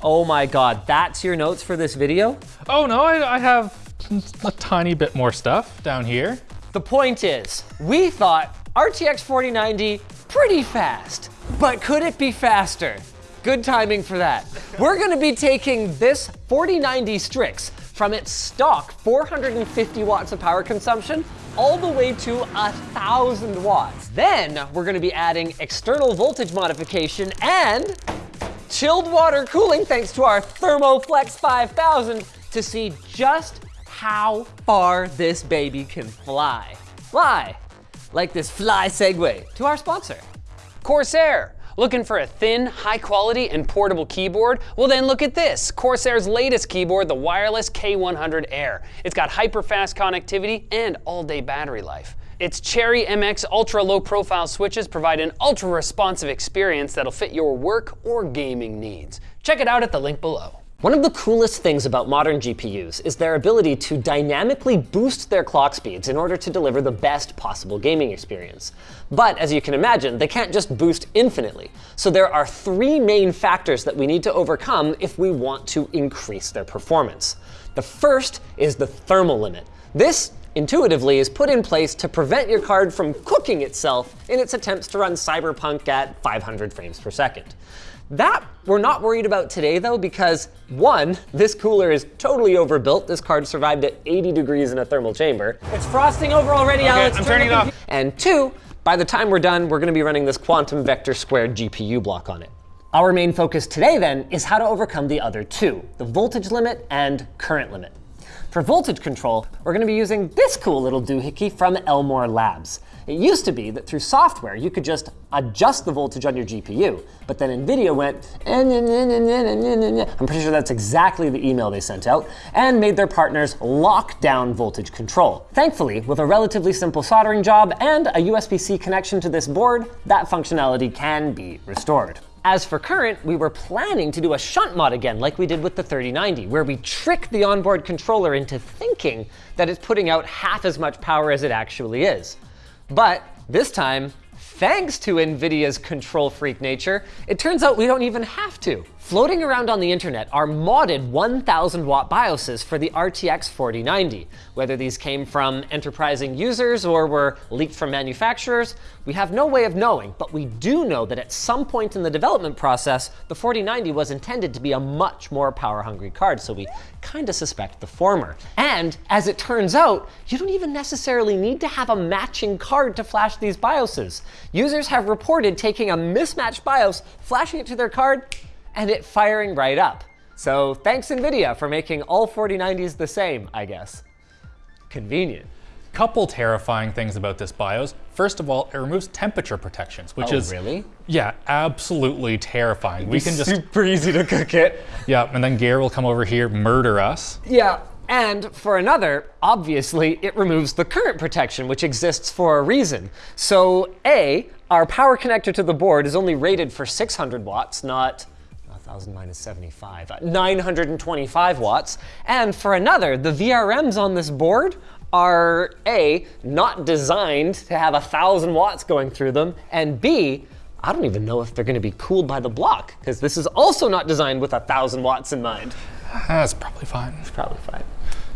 Oh my God, that's your notes for this video? Oh no, I, I have a tiny bit more stuff down here. The point is, we thought RTX 4090 pretty fast, but could it be faster? Good timing for that. We're gonna be taking this 4090 Strix from its stock 450 watts of power consumption all the way to a thousand watts. Then we're gonna be adding external voltage modification and chilled water cooling thanks to our ThermoFlex 5000 to see just how far this baby can fly. Fly, like this fly segue to our sponsor. Corsair. Looking for a thin, high quality, and portable keyboard? Well then look at this, Corsair's latest keyboard, the wireless K100 Air. It's got hyper fast connectivity and all day battery life. Its Cherry MX ultra low profile switches provide an ultra responsive experience that'll fit your work or gaming needs. Check it out at the link below. One of the coolest things about modern GPUs is their ability to dynamically boost their clock speeds in order to deliver the best possible gaming experience. But as you can imagine, they can't just boost infinitely. So there are three main factors that we need to overcome if we want to increase their performance. The first is the thermal limit. This intuitively is put in place to prevent your card from cooking itself in its attempts to run Cyberpunk at 500 frames per second. That we're not worried about today though, because one, this cooler is totally overbuilt. This card survived at 80 degrees in a thermal chamber. It's frosting over already, Okay, Alex. I'm Turn turning it off. And two, by the time we're done, we're gonna be running this quantum vector squared GPU block on it. Our main focus today then is how to overcome the other two, the voltage limit and current limit. For voltage control, we're gonna be using this cool little doohickey from Elmore Labs. It used to be that through software, you could just adjust the voltage on your GPU, but then NVIDIA went, I'm pretty sure that's exactly the email they sent out, and made their partners lock down voltage control. Thankfully, with a relatively simple soldering job and a USB-C connection to this board, that functionality can be restored. As for current, we were planning to do a shunt mod again like we did with the 3090, where we trick the onboard controller into thinking that it's putting out half as much power as it actually is. But this time, thanks to NVIDIA's control freak nature, it turns out we don't even have to. Floating around on the internet are modded 1000 watt BIOSes for the RTX 4090. Whether these came from enterprising users or were leaked from manufacturers, we have no way of knowing, but we do know that at some point in the development process, the 4090 was intended to be a much more power hungry card, so we kinda suspect the former. And as it turns out, you don't even necessarily need to have a matching card to flash these BIOSes. Users have reported taking a mismatched BIOS, flashing it to their card, and it firing right up. So thanks NVIDIA for making all 4090s the same, I guess. Convenient. Couple terrifying things about this BIOS. First of all, it removes temperature protections, which Oh, is really? yeah, absolutely terrifying. We can just super easy to cook it. yeah, and then Gare will come over here, murder us. Yeah, and for another, obviously, it removes the current protection, which exists for a reason. So A, our power connector to the board is only rated for 600 watts, not 1000 minus 75, uh, 925 watts. And for another, the VRMs on this board are A, not designed to have 1000 watts going through them, and B, I don't even know if they're gonna be cooled by the block, because this is also not designed with 1000 watts in mind. That's probably fine. It's probably fine.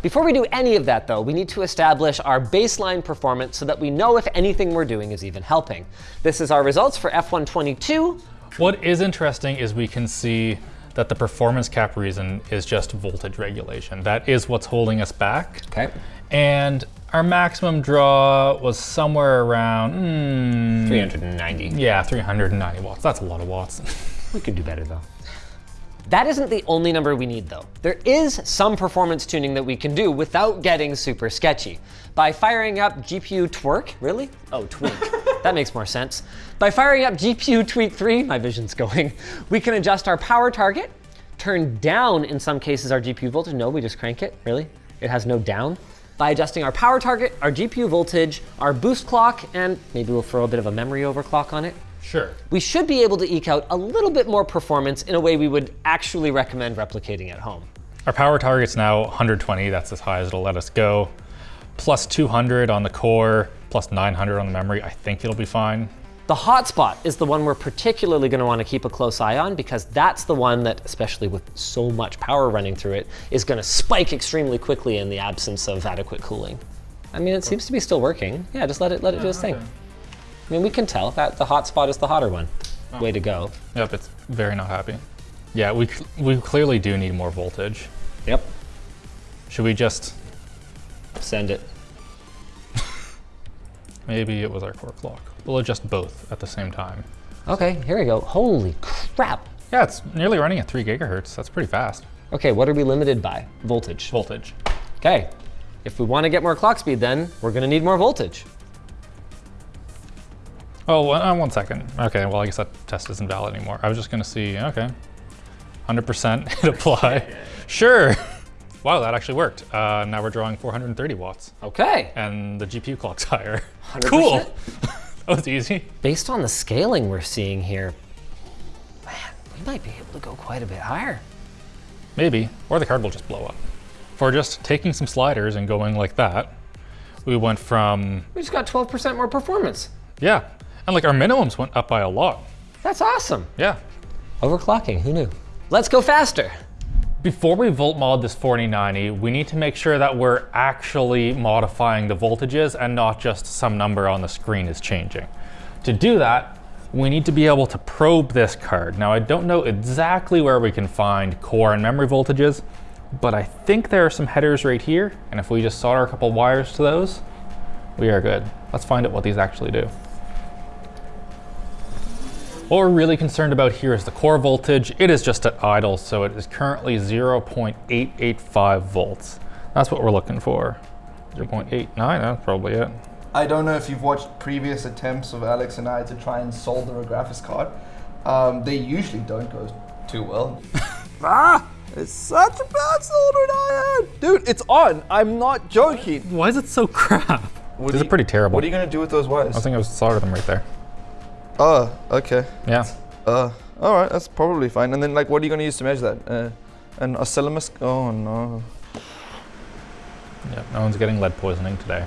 Before we do any of that though, we need to establish our baseline performance so that we know if anything we're doing is even helping. This is our results for F122. What is interesting is we can see that the performance cap reason is just voltage regulation. That is what's holding us back. Okay. And our maximum draw was somewhere around, hmm, 390. yeah, 390 watts. That's a lot of watts. We could do better though. That isn't the only number we need though. There is some performance tuning that we can do without getting super sketchy. By firing up GPU twerk, really? Oh, tweak. That makes more sense. By firing up GPU tweak 3, my vision's going, we can adjust our power target, turn down in some cases our GPU voltage. No, we just crank it, really? It has no down. By adjusting our power target, our GPU voltage, our boost clock, and maybe we'll throw a bit of a memory overclock on it, sure. we should be able to eke out a little bit more performance in a way we would actually recommend replicating at home. Our power target's now 120. That's as high as it'll let us go. Plus 200 on the core, plus 900 on the memory. I think it'll be fine. The hotspot is the one we're particularly going to want to keep a close eye on because that's the one that, especially with so much power running through it, is going to spike extremely quickly in the absence of adequate cooling. I mean, it seems to be still working. Yeah, just let it let it do its thing. I mean, we can tell that the hotspot is the hotter one. Oh. Way to go. Yep, it's very not happy. Yeah, we, we clearly do need more voltage. Yep. Should we just, Send it. Maybe it was our core clock. We'll adjust both at the same time. Okay, here we go. Holy crap. Yeah, it's nearly running at three gigahertz. That's pretty fast. Okay, what are we limited by? Voltage. Voltage. Okay, if we want to get more clock speed, then we're going to need more voltage. Oh, one, uh, one second. Okay, well, I guess that test isn't valid anymore. I was just gonna see, okay. 100% hit apply. sure. Wow, that actually worked. Uh, now we're drawing 430 watts, Okay. and the GPU clock's higher. 100%? Cool. that was easy. Based on the scaling we're seeing here, man, we might be able to go quite a bit higher. Maybe, or the card will just blow up. For just taking some sliders and going like that, we went from, We just got 12% more performance. yeah, and like our minimums went up by a lot. That's awesome. Yeah. Overclocking, who knew? Let's go faster. Before we volt mod this 4090, we need to make sure that we're actually modifying the voltages and not just some number on the screen is changing. To do that, we need to be able to probe this card. Now, I don't know exactly where we can find core and memory voltages, but I think there are some headers right here, and if we just solder a couple wires to those, we are good. Let's find out what these actually do. What we're really concerned about here is the core voltage. It is just at idle, so it is currently 0.885 volts. That's what we're looking for. 0.89, that's probably it. I don't know if you've watched previous attempts of Alex and I to try and solder a graphics card. Um, they usually don't go too well. ah! It's such a bad soldering iron! Dude, it's on! I'm not joking! Why is it so crap? What This are is pretty terrible. What are you gonna do with those wires? I think I was solder them right there. Oh, okay. Yeah. Uh, alright, that's probably fine. And then, like, what are you gonna use to measure that? Uh, an oscilloscope? Oh no. Yeah. No one's getting lead poisoning today.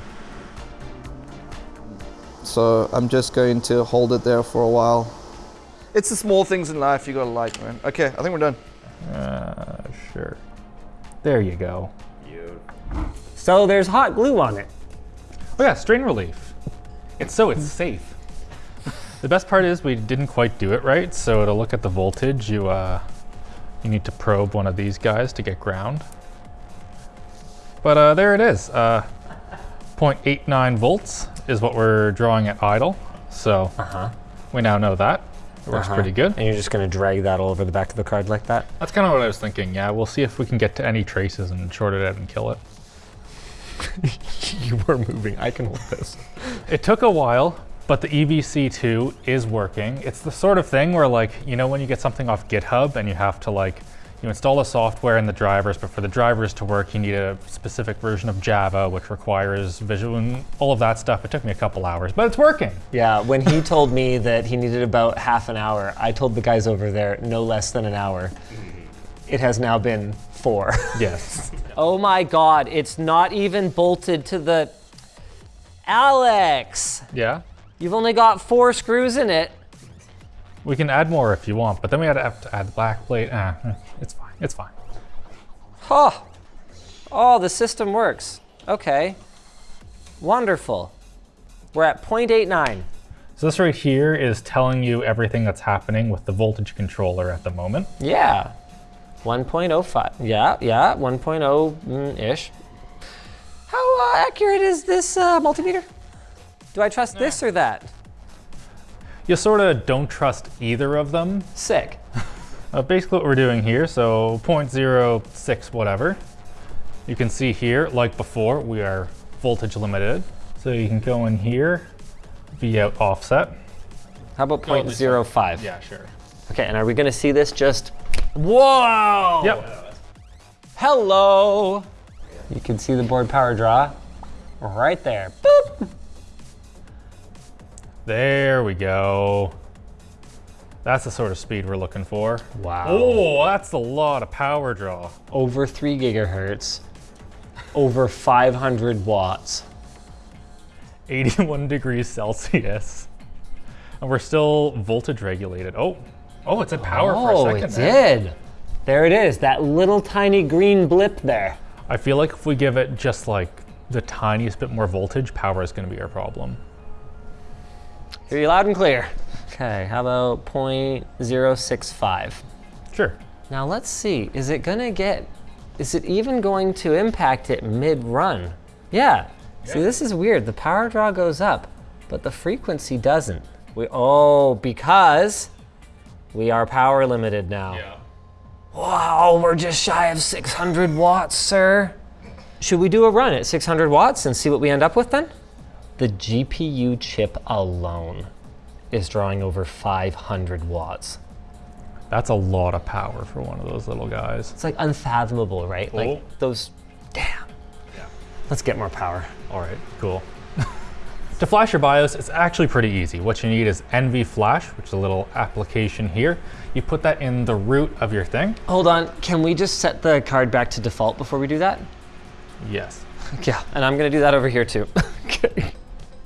So I'm just going to hold it there for a while. It's the small things in life you gotta like, man. Okay, I think we're done. Uh, sure. There you go. So there's hot glue on it. Oh yeah, strain relief. It's so it's safe. The best part is we didn't quite do it right. So to look at the voltage, you uh, you need to probe one of these guys to get ground. But uh, there it is. Uh, 0.89 volts is what we're drawing at idle. So Uh-huh. we now know that. It works pretty good. And you're just going to drag that all over the back of the card like that? That's kind of what I was thinking. Yeah, we'll see if we can get to any traces and short it out and kill it. you were moving. I can hold this. It took a while, but the E EVC2 is working. It's the sort of thing where like, you know when you get something off GitHub and you have to like, you install the software and the drivers, but for the drivers to work, you need a specific version of Java, which requires visual and all of that stuff. It took me a couple hours, but it's working. Yeah, when he told me that he needed about half an hour, I told the guys over there no less than an hour. It has now been four. Yes. oh my god, it's not even bolted to the. Alex! yeah. You've only got four screws in it. We can add more if you want, but then we have to add the black plate. Ah, eh, it's fine. It's fine. Oh, oh, the system works. Okay. Wonderful. We're at 0.89. So this right here is telling you everything that's happening with the voltage controller at the moment. Yeah. 1.05. Yeah, yeah, 1.0-ish. How uh, accurate is this uh, multimeter? Do I trust this or that? You sort of don't trust either of them. Sick. Uh, basically what we're doing here, so 0.06 whatever. You can see here, like before, we are voltage limited. So you can go in here, V out offset. How about Oh, 0.05? Yeah, sure. Okay, and are we gonna see this just, whoa! Yep. Hello! You can see the board power draw right there. There we go. That's the sort of speed we're looking for. Wow. Oh, that's a lot of power draw. Over three gigahertz, over 500 watts. 81 degrees Celsius. And we're still voltage regulated. Oh, oh, it's said power for Oh, a second. Oh, it there. did. There it is, that little tiny green blip there. I feel like if we give it just like the tiniest bit more voltage, power is going to be our problem. Hear you loud and clear. Okay, how about 0.065? Sure. Now let's see, is it gonna get, is it even going to impact it mid-run? Yeah. See, this is weird. The power draw goes up, but the frequency doesn't. We, oh, because we are power limited now. Yeah. Wow, we're just shy of 600 watts, sir. Should we do a run at 600 watts and see what we end up with then? The GPU chip alone is drawing over 500 watts. That's a lot of power for one of those little guys. It's like unfathomable, right? Oh. Like those, damn. Yeah. Let's get more power. All right, cool. to flash your BIOS, it's actually pretty easy. What you need is NV Flash, which is a little application here. You put that in the root of your thing. Hold on, can we just set the card back to default before we do that? Yes. Yeah, and I'm gonna do that over here too. okay.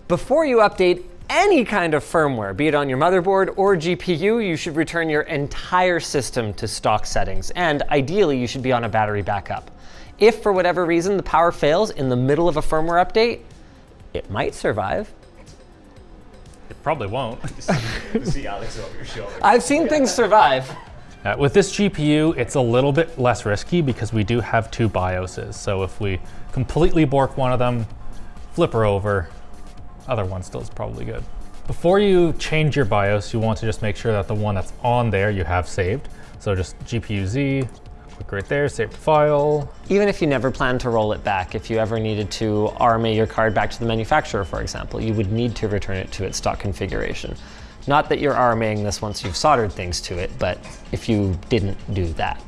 Before you update any kind of firmware, be it on your motherboard or GPU, you should return your entire system to stock settings, and ideally you should be on a battery backup. If for whatever reason the power fails in the middle of a firmware update, it might survive. It probably won't. See Alex over your shoulder. I've seen things survive. Uh, with this GPU, it's a little bit less risky because we do have two BIOSes. So if we completely bork one of them, flip her over, other one still is probably good. Before you change your BIOS, you want to just make sure that the one that's on there you have saved. So just GPU Z, click right there, save the file. Even if you never plan to roll it back, if you ever needed to RMA your card back to the manufacturer, for example, you would need to return it to its stock configuration. Not that you're RMAing this once you've soldered things to it, but if you didn't do that.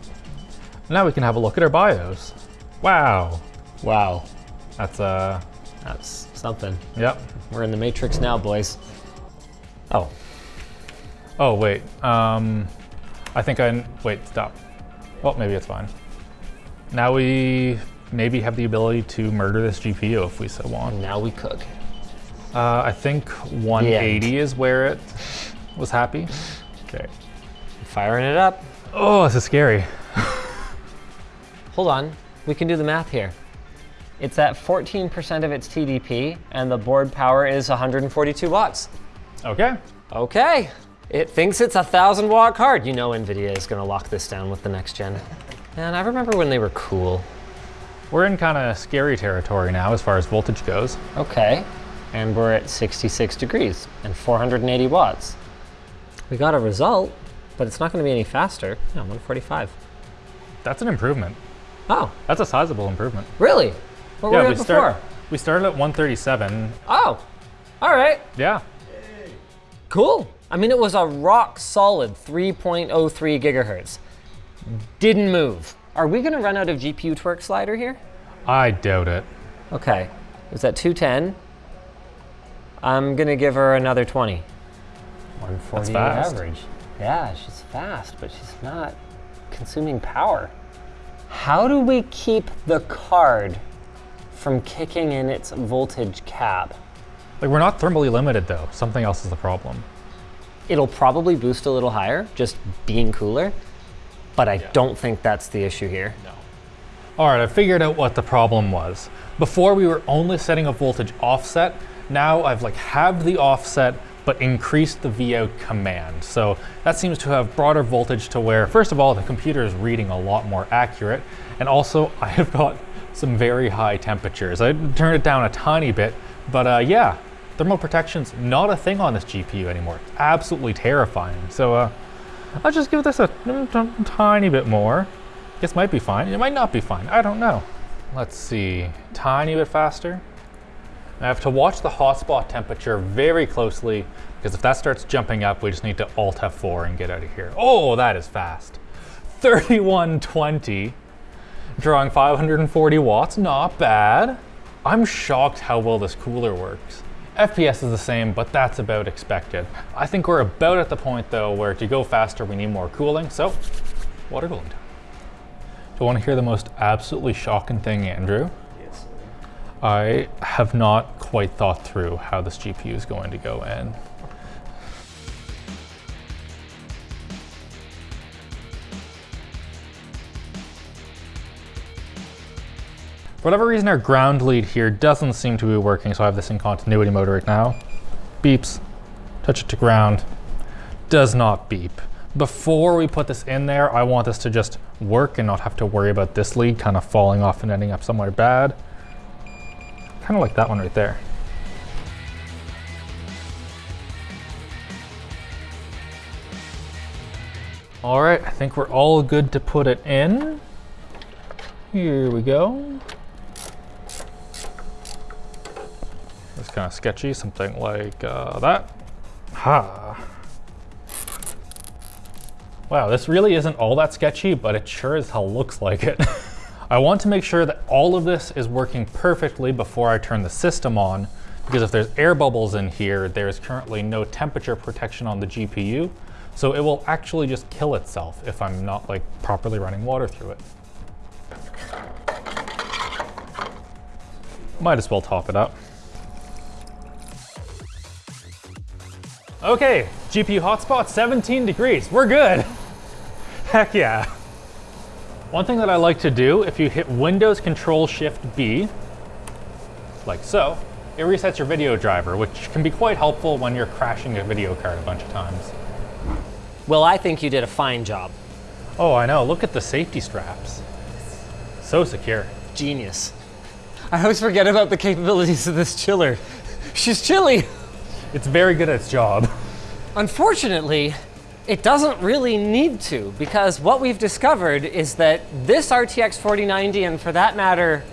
Now we can have a look at our BIOS. Wow, Wow, that's uh, that's something. yep. We're in the matrix now, boys. Oh, Oh wait, um, I think I, wait, stop. Well, maybe it's fine. Now we maybe have the ability to murder this GPU if we so want. now we cook. Uh, I think 180 is where it was happy. Okay. Firing it up. Oh, this is scary. Hold on, we can do the math here. It's at 14% of its TDP, and the board power is 142 watts. Okay. Okay, it thinks it's a thousand watt card. You know NVIDIA is gonna lock this down with the next gen. And I remember when they were cool. We're in kind of scary territory now as far as voltage goes. Okay, and we're at 66 degrees and 480 watts. We got a result, but it's not gonna be any faster. Yeah, 145. That's an improvement. Oh, That's a sizable improvement. really? What were we at before? start, we started at 137. Oh, all right, Yeah. cool. I mean, it was a rock solid 3.03 gigahertz. Didn't move. Are we gonna run out of GPU twerk slider here? I doubt it. Okay, is that 210. I'm gonna give her another 20. 140 fast. average. Yeah, she's fast, but she's not consuming power. How do we keep the card from kicking in its voltage cap? Like we're not thermally limited though. Something else is the problem. It'll probably boost a little higher, just being cooler, but I don't think that's the issue here. No. All right, I figured out what the problem was. Before we were only setting a voltage offset. Now I've like halved the offset, but increased the Vout command. So that seems to have broader voltage to where, first of all, the computer is reading a lot more accurate. And also I have got some very high temperatures. I turned it down a tiny bit, but uh, yeah, thermal protection's not a thing on this GPU anymore. It's absolutely terrifying. So uh, I'll just give this a tiny bit more. This might be fine. It might not be fine. I don't know. Let's see. Tiny bit faster. I have to watch the hotspot temperature very closely because if that starts jumping up, we just need to Alt F4 and get out of here. Oh, that is fast. 3120, drawing 540 watts, not bad. I'm shocked how well this cooler works. FPS is the same, but that's about expected. I think we're about at the point though where to go faster we need more cooling, so water cooling time. Do you want to hear the most absolutely shocking thing, Andrew? Yes. I have not quite thought through how this GPU is going to go in. For whatever reason, our ground lead here doesn't seem to be working, so I have this in continuity mode right now. Beeps, touch it to ground, does not beep. Before we put this in there, I want this to just work and not have to worry about this lead kind of falling off and ending up somewhere bad. Kind of like that one right there. All right, I think we're all good to put it in. Here we go. Kind of sketchy, something like uh, that. Ha. Wow, this really isn't all that sketchy, but it sure as hell looks like it. I want to make sure that all of this is working perfectly before I turn the system on, because if there's air bubbles in here, there's currently no temperature protection on the GPU, so it will actually just kill itself if I'm not like properly running water through it. Might as well top it up. Okay, GPU hotspot 17 degrees, we're good. Heck yeah. One thing that I like to do, if you hit Windows Control Shift B, like so, it resets your video driver, which can be quite helpful when you're crashing a video card a bunch of times. Well, I think you did a fine job. Oh, I know, look at the safety straps. So secure. Genius. I always forget about the capabilities of this chiller. She's chilly. It's very good at its job. Unfortunately, it doesn't really need to because what we've discovered is that this RTX 4090 and for that matter,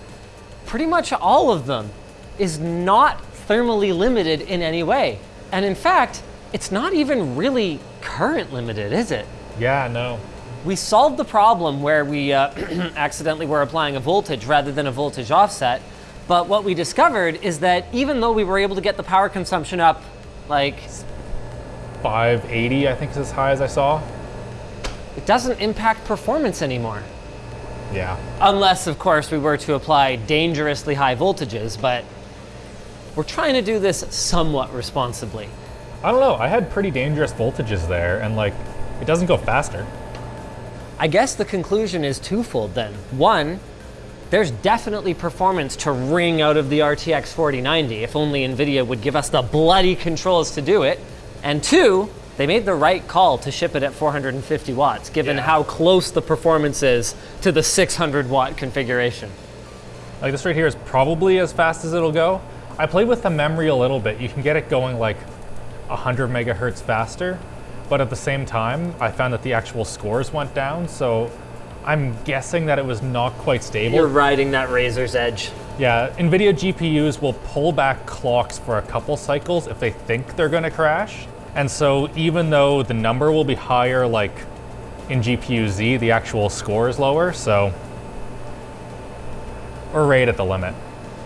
pretty much all of them is not thermally limited in any way. And in fact, it's not even really current limited, is it? Yeah, no. We solved the problem where we uh, accidentally were applying a voltage rather than a voltage offset. But what we discovered is that even though we were able to get the power consumption up like 580, I think is as high as I saw. it doesn't impact performance anymore. Yeah. Unless, of course, we were to apply dangerously high voltages, but we're trying to do this somewhat responsibly. I don't know, I had pretty dangerous voltages there and like, it doesn't go faster. I guess the conclusion is twofold then. One, there's definitely performance to wring out of the RTX 4090 if only NVIDIA would give us the bloody controls to do it. And two, they made the right call to ship it at 450 watts, given Yeah. how close the performance is to the 600 watt configuration. Like this right here is probably as fast as it'll go. I played with the memory a little bit. You can get it going like 100 megahertz faster, but at the same time, I found that the actual scores went down, so I'm guessing that it was not quite stable. You're riding that razor's edge. Yeah, NVIDIA GPUs will pull back clocks for a couple cycles if they think they're gonna crash. And so even though the number will be higher, like in GPU Z, the actual score is lower, so we're right at the limit.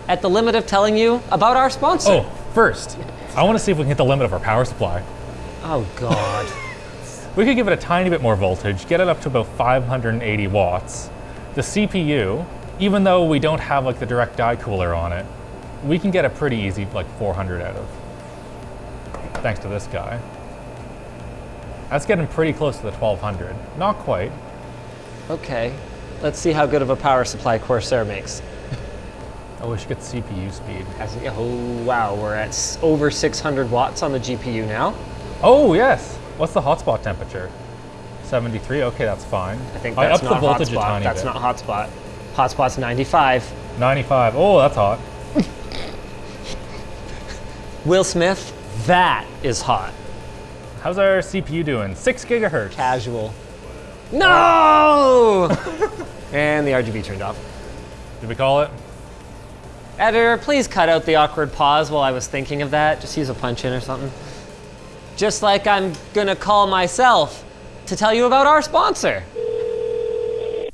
At the limit of telling you about our sponsor. Oh, first, I wanna see if we can hit the limit of our power supply. Oh, God. We could give it a tiny bit more voltage, get it up to about 580 watts. The CPU, even though we don't have like the direct die cooler on it, we can get a pretty easy like 400 out of. Thanks to this guy. That's getting pretty close to the 1200. Not quite. okay, let's see how good of a power supply Corsair makes. I wish you get CPU speed. As- Oh, wow, we're at over 600 watts on the GPU now. Oh yes. What's the hotspot temperature? 73. Okay, that's fine. I think I that's upped the voltage hotspot. a tiny That's bit. not hotspot. Hotspot's 95. 95. Oh, that's hot. Will Smith, that is hot. How's our CPU doing? Six gigahertz. Casual. No! and the RGB turned off. Did we call it? Editor, please cut out the awkward pause while I was thinking of that. Just use a punch in or something. Just like I'm gonna call myself to tell you about our sponsor.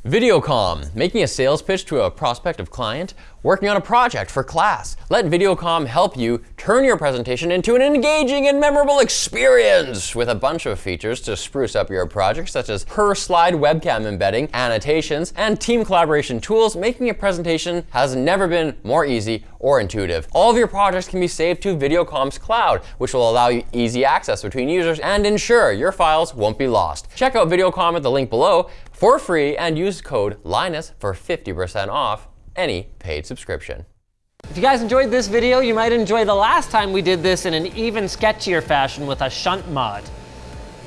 Videocom, making a sales pitch to a prospective client, working on a project for class. Let Videocom help you turn your presentation into an engaging and memorable experience with a bunch of features to spruce up your project, such as per slide webcam embedding, annotations, and team collaboration tools. Making a presentation has never been more easy or intuitive. All of your projects can be saved to Videocom's cloud, which will allow you easy access between users and ensure your files won't be lost. Check out Videocom at the link below for free and use code Linus for 50% off any paid subscription. If you guys enjoyed this video, you might enjoy the last time we did this in an even sketchier fashion with a shunt mod.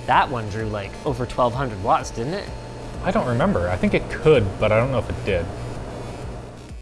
That one drew like over 1200 watts, didn't it? I don't remember. I think it could, but I don't know if it did.